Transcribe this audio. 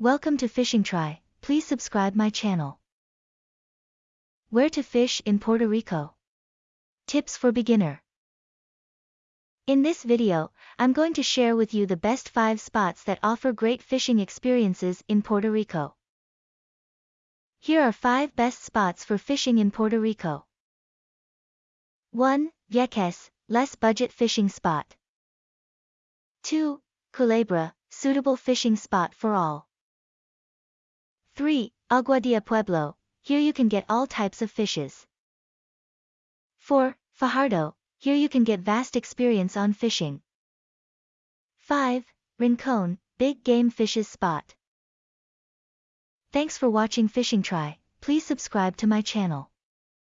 Welcome to Fishing Try, please subscribe my channel. Where to fish in Puerto Rico? Tips for beginner. In this video, I'm going to share with you the best 5 spots that offer great fishing experiences in Puerto Rico. Here are 5 best spots for fishing in Puerto Rico. 1. Vieques, less budget fishing spot. 2. Culebra, suitable fishing spot for all. 3. Aguadilla Pueblo, here you can get all types of fishes. 4. Fajardo, here you can get vast experience on fishing. 5. Rincon, big game fishes spot. Thanks for watching Fishing Try, please subscribe to my channel.